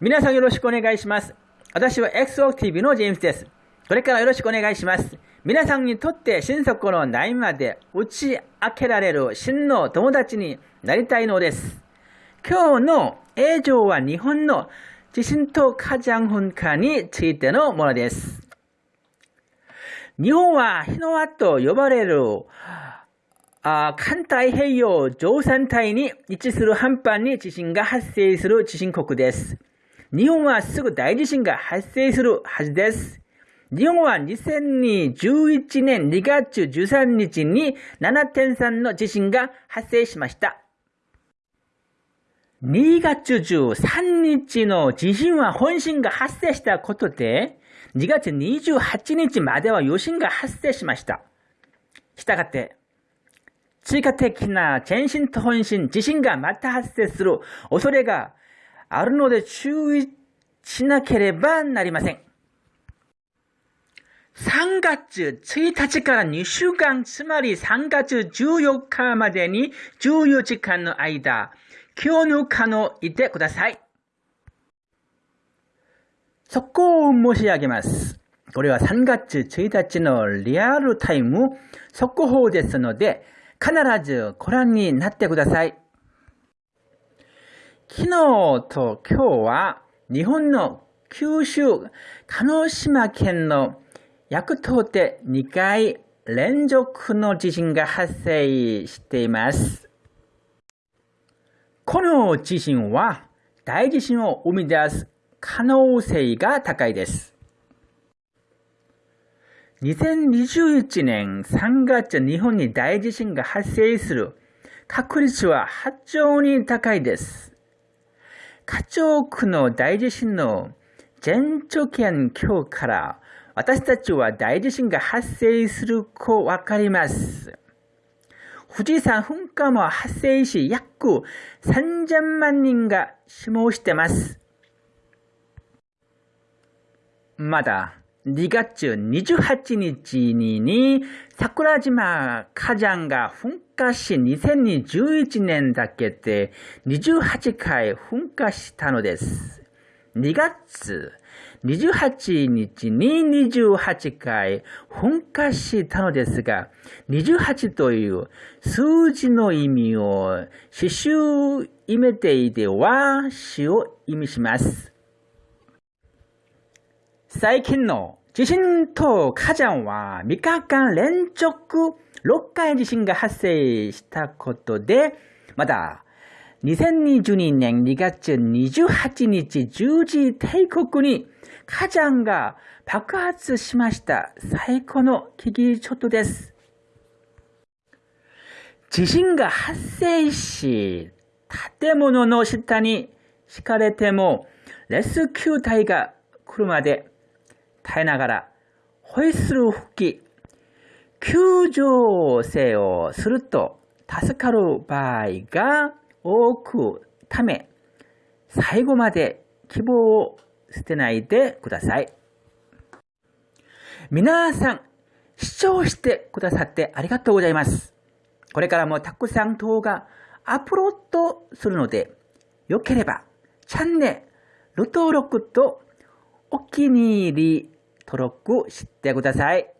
皆さんよろしくお願いします。私は XOTV のジェームスです。これからよろしくお願いします。皆さんにとって心底の悩みまで打ち明けられる真の友達になりたいのです。今日の映像は日本の地震と火山噴火についてのものです。日本は日の輪と呼ばれるあ環太平洋上山帯に位置する半端に地震が発生する地震国です。日本はすぐ大地震が発生するはずです。日本は2011年2月13日に7.3の地震が発生しました。2月13日の地震は本震が発生したことで、2月28日までは余震が発生しました。したがって、追加的な前震と本震、地震がまた発生する恐れがあるので注意しなければなりません。3月1日から2週間、つまり3月14日までに14時間の間、今日の可能いてください。そこを申し上げます。これは3月1日のリアルタイム速報ですので、必ずご覧になってください。昨日と今日は日本の九州、鹿児島県の薬島で2回連続の地震が発生しています。この地震は大地震を生み出す可能性が高いです。2021年3月日本に大地震が発生する確率は非常に高いです。家族の大地震の前兆圏今日から私たちは大地震が発生するとわかります。富士山噴火も発生し約3000万人が死亡しています。まだ2月28日に桜島火山が噴火し2021年だけで28回噴火したのです。2月28日に28回噴火したのですが、28という数字の意味を刺繍意味ていては死を意味します。最近の地震と火山は3日間連続6回地震が発生したことで、まだ2022年2月28日10時帝国に火山が爆発しました最高の危機ちょっとです。地震が発生し、建物の下に敷かれても、レスキュー隊が来るまで耐えながら、ホイッスル吹き、救助性をすると助かる場合が多くため、最後まで希望を捨てないでください。皆さん、視聴してくださってありがとうございます。これからもたくさん動画アップロードするので、よければチャンネル登録とお気に入り登録してください。